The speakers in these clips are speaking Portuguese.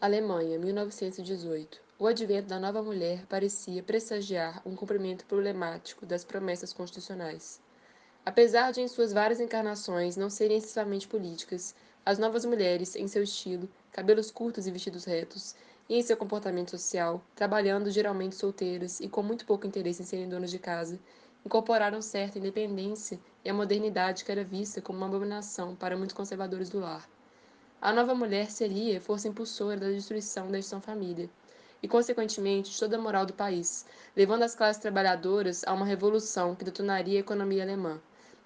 Alemanha, 1918. O advento da nova mulher parecia pressagiar um cumprimento problemático das promessas constitucionais. Apesar de em suas várias encarnações não serem excessivamente políticas, as novas mulheres, em seu estilo, cabelos curtos e vestidos retos, e em seu comportamento social, trabalhando geralmente solteiras e com muito pouco interesse em serem donas de casa, incorporaram certa independência e a modernidade que era vista como uma abominação para muitos conservadores do lar. A nova mulher seria força impulsora da destruição da instituição família e, consequentemente, de toda a moral do país, levando as classes trabalhadoras a uma revolução que detonaria a economia alemã.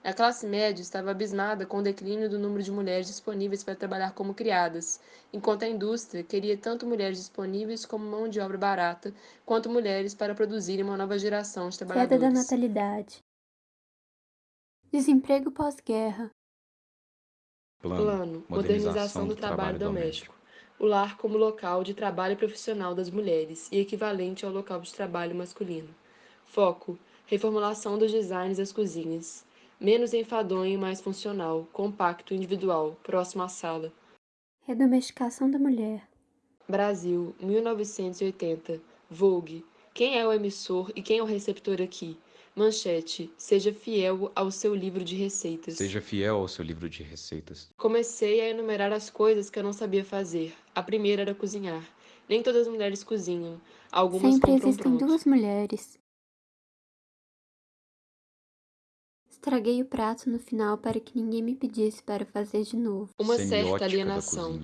A classe média estava abismada com o declínio do número de mulheres disponíveis para trabalhar como criadas, enquanto a indústria queria tanto mulheres disponíveis como mão de obra barata, quanto mulheres para produzirem uma nova geração de trabalhadores. Queda da natalidade. Desemprego pós-guerra. Plano, Plano modernização do trabalho doméstico. O lar como local de trabalho profissional das mulheres e equivalente ao local de trabalho masculino. Foco: reformulação dos designs das cozinhas. Menos enfadonho e mais funcional, compacto, individual, próximo à sala. Redomesticação da mulher. Brasil, 1980. Vogue. Quem é o emissor e quem é o receptor aqui? Manchete: Seja fiel ao seu livro de receitas. Seja fiel ao seu livro de receitas. Comecei a enumerar as coisas que eu não sabia fazer. A primeira era cozinhar. Nem todas as mulheres cozinham. Algumas Sempre existem pronto. duas mulheres. Estraguei o prato no final para que ninguém me pedisse para fazer de novo. Uma certa Semiótica da alienação.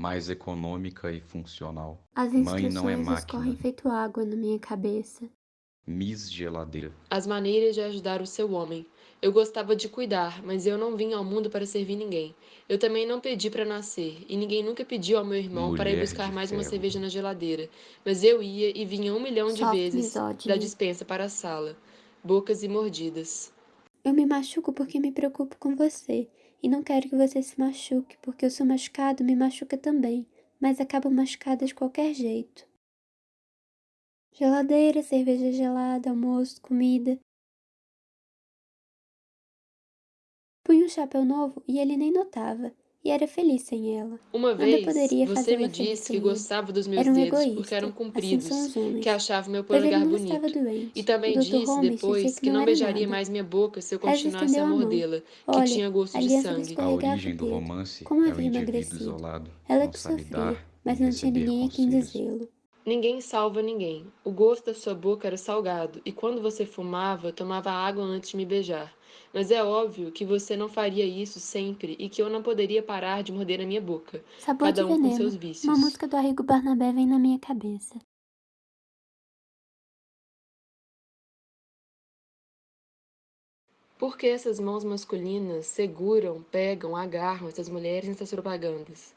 Mais econômica e funcional. As Mãe não é máquina. escorrem feito água na minha cabeça. Miss Geladeira. As maneiras de ajudar o seu homem. Eu gostava de cuidar, mas eu não vim ao mundo para servir ninguém. Eu também não pedi para nascer, e ninguém nunca pediu ao meu irmão para ir Mulher buscar mais uma ferro. cerveja na geladeira. Mas eu ia e vinha um milhão de Soft vezes da dispensa para a sala. Bocas e mordidas. Eu me machuco porque me preocupo com você. E não quero que você se machuque, porque o seu machucado me machuca também. Mas acabo machucada de qualquer jeito. Geladeira, cerveja gelada, almoço, comida. Punha um chapéu novo e ele nem notava. E era feliz sem ela. Uma Nada vez, poderia você me disse que gostava dos meus um dedos egoísta. porque eram Assim compridos, homens. que achava meu polegar bonito. doente. E também disse Holmes depois que não beijaria nada. mais minha boca se eu continuasse a a mordê-la, que Olha, tinha gosto de aliança sangue. A origem do romance Como é emagrecido. isolado, Ela não que sabe sofria, dar mas não tinha ninguém a quem dizê-lo. Ninguém salva ninguém. O gosto da sua boca era salgado, e quando você fumava, tomava água antes de me beijar. Mas é óbvio que você não faria isso sempre e que eu não poderia parar de morder a minha boca. Sabor Cada um com veneno. seus vícios. Uma música do Arrigo Barnabé vem na minha cabeça. Por que essas mãos masculinas seguram, pegam, agarram essas mulheres nessas propagandas?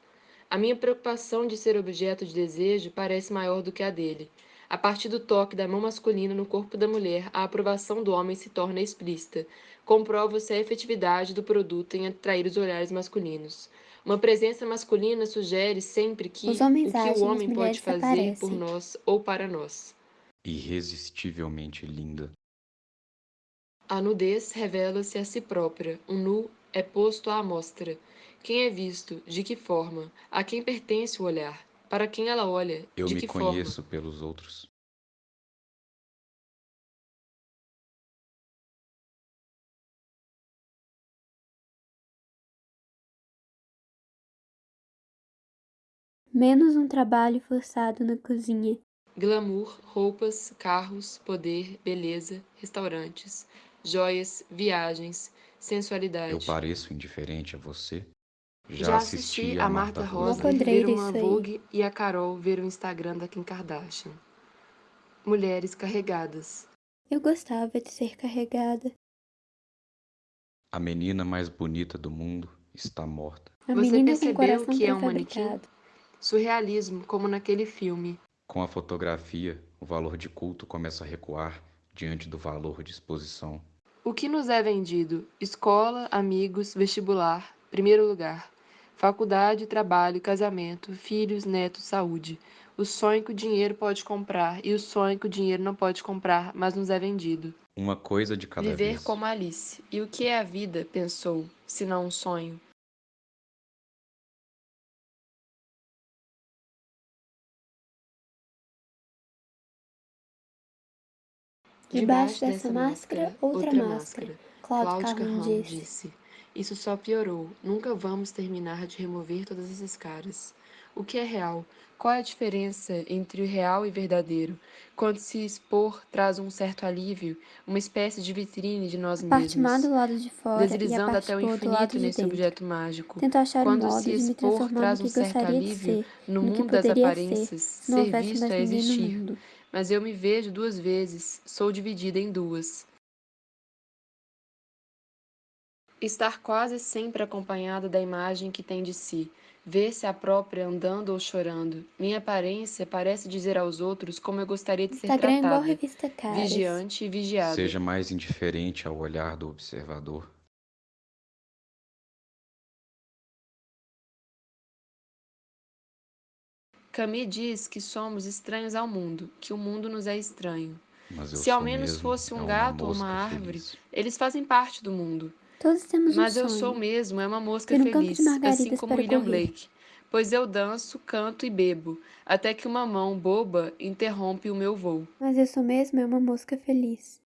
A minha preocupação de ser objeto de desejo parece maior do que a dele. A partir do toque da mão masculina no corpo da mulher, a aprovação do homem se torna explícita. Comprova-se a efetividade do produto em atrair os olhares masculinos. Uma presença masculina sugere sempre que o que agem, o homem pode fazer por aparecem. nós ou para nós. Irresistivelmente linda. A nudez revela-se a si própria, o nu é posto à amostra. Quem é visto? De que forma? A quem pertence o olhar? Para quem ela olha? Eu de me que conheço pelos outros. Menos um trabalho forçado na cozinha. forma? Glamour, roupas, carros, poder, beleza, restaurantes, joias, viagens, sensualidade. Eu pareço indiferente a você? Já assisti a Marta poderia ver uma. Vogue e a Carol ver o Instagram da Kim Kardashian. Mulheres carregadas. Eu gostava de ser carregada. A menina mais bonita do mundo está morta. A Você percebeu que é um manequim? Surrealismo, como naquele filme. Com a fotografia, o valor de culto começa a recuar diante do valor de exposição. O que nos é vendido? Escola, amigos, vestibular, primeiro lugar. Faculdade, trabalho, casamento, filhos, netos, saúde. O sonho que o dinheiro pode comprar e o sonho que o dinheiro não pode comprar, mas nos é vendido. Uma coisa de cada Viver vez. Viver como Alice. E o que é a vida, pensou, se não um sonho? Debaixo dessa máscara, outra máscara. Cláudio Carrão disse. Isso só piorou. Nunca vamos terminar de remover todas essas caras. O que é real? Qual é a diferença entre o real e verdadeiro? Quando se expor traz um certo alívio, uma espécie de vitrine de nós A parte mesmos, do lado de fora deslizando até o infinito de nesse dentro. objeto mágico. Tento achar um Quando modo se expor traz um certo alívio, ser, no mundo das aparências, ser, se ser visto é existir. Mas eu me vejo duas vezes, sou dividida em duas. Estar quase sempre acompanhado da imagem que tem de si, ver-se a própria andando ou chorando. Minha aparência parece dizer aos outros como eu gostaria de ser Instagram é igual tratada, revista Caras. vigiante e vigiada. Seja mais indiferente ao olhar do observador. Camille diz que somos estranhos ao mundo, que o mundo nos é estranho. Se ao menos mesmo fosse é um uma gato ou uma árvore, feliz. eles fazem parte do mundo. Todos temos Mas um eu sonho. sou mesmo é uma mosca um feliz, assim como William correr. Blake. Pois eu danço, canto e bebo, até que uma mão boba interrompe o meu voo. Mas eu sou mesmo é uma mosca feliz.